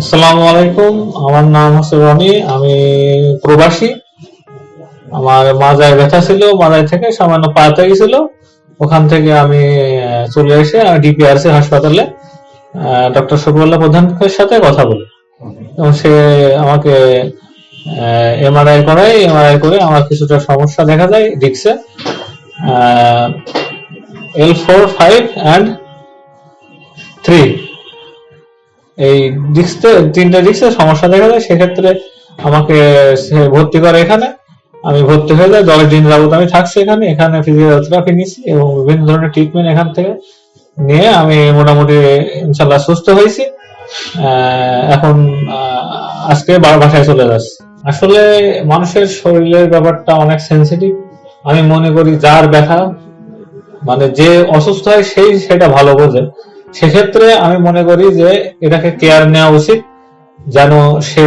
আসসালামু আলাইকুম। আমার নাম হচ্ছে রনি, আমি প্রবাসী। আমার মাজায় ব্যথা ছিল, মাজায় থেকে সামান্য পাতে গেছিল। ওখান থেকে আমি চলে এসে ডিপিআরসি হাসপাতালে ডক্টর শফিউল্লাহ প্রধানের সাথে কথা বলি। এবং সে আমাকে এমআরআই করাই এমআরআই করে আমার কিছুটা সমস্যা দেখা যায় ডিক্সে L four five and three এই ডিস্কে তিনটা ডিস্কে সমস্যা দেখা যায়, সেক্ষেত্রে আমাকে ভর্তি করে এখানে। আমি ভর্তি হয়ে যাই দশ দিন যাবত আমি থাকছি এখানে এখানে ফিজিওথেরাপি নিছি এবং বিভিন্ন ধরনের ট্রিটমেন্ট এখান থেকে নিয়ে আমি মোটামুটি ইনশাল্লাহ সুস্থ হয়েছি। এখন আজকে বাসায় চলে যাচ্ছি। আসলে মানুষের শরীরের ব্যাপারটা অনেক সেন্সিটিভ আমি মনে করি যার ব্যথা মানে যে অসুস্থ হয়, সেই সেটা ভালো বোঝে। সেক্ষেত্রে আমি মনে করি যে এটাকে কেয়ার নেওয়া উচিত, যেন সে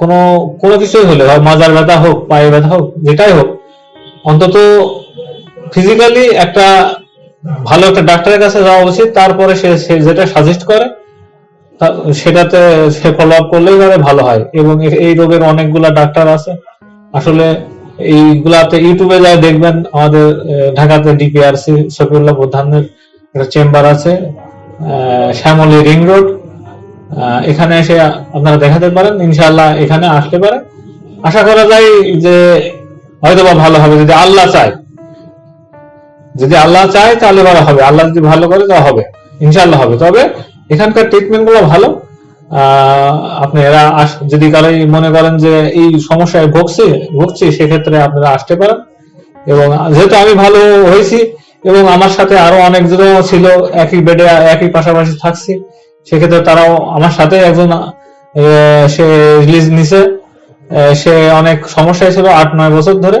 কোনো কোনো কিছুই হলে মাজার ব্যথা হোক পায়ে ব্যথা হোক, যেটাই হোক, অন্তত ফিজিক্যালি একটা ভালো একটা ডাক্তারের কাছে যাওয়া উচিত, তারপরে সে যেটা সাজেস্ট করে সেটাতে সে ফলো আপ করলেই পরে ভালো হয়। এবং এই রোগের অনেকগুলা ডাক্তার আছে। আসলে এইগুলাতে ইউটিউবে যা দেখবেন, আমাদের ঢাকাতে ডিপিআরসি শফিউল্লাহ প্রধানের একটা চেম্বার আছে শ্যামলী রিং রোড। এখানে এসে আপনারা দেখাতে পারেন ইনশাল্লাহ এখানে আসতে পারে। আশা করা যায় যে হয়তো বা ভালো হবে, যদি আল্লাহ চায়। যদি আল্লাহ চায়, তাহলে ভালো হবে। আল্লাহ যদি ভালো করে তা হবে। ইনশাআল্লাহ হবে। তবে এখানকার ট্রিটমেন্টগুলো ভালো। আপনারা আস- যদি কারোই মনে করেন যে এই সমস্যায় ভুগছি ভুগছি, সেক্ষেত্রে আপনারা আসতে পারেন। এবং যেহেতু আমি ভালো হয়েছি এবং আমার সাথে আরও অনেকজনও ছিল, একই বেডে একই পাশাপাশি থাকছি। সেক্ষেত্রে তারাও আমার সাথে একজন সে রিলিজ নিছে। সে অনেক সমস্যায় ছিল আট, নয় বছর ধরে।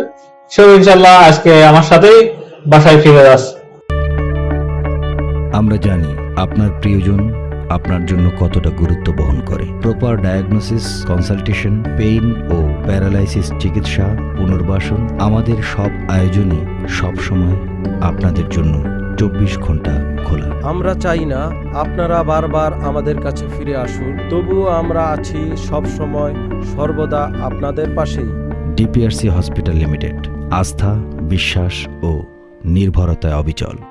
সেও ইনশাল্লাহ আজকে আমার সাথেই বাসায় ফিরে যাচ্ছে আমরা জানি আপনার প্রিয়জন আপনার জন্য কতটা গুরুত্ব বহন করে। প্রপার ডায়াগনোসিস কনসালটেশন পেইন ও প্যারালাইসিস চিকিৎসা, পুনর্বাসন আমাদের সব আয়োজনই সব সময় আপনাদের জন্য চব্বিশ ঘণ্টা খোলা। আমরা চাই না আপনারা বারবার আমাদের কাছে ফিরে আসুন তবুও আমরা আছি সব সময় সর্বদা আপনাদের পাশেই। ডিপিআরসি হসপিটাল লিমিটেড আস্থা বিশ্বাস ও নির্ভরতায় অবিচল।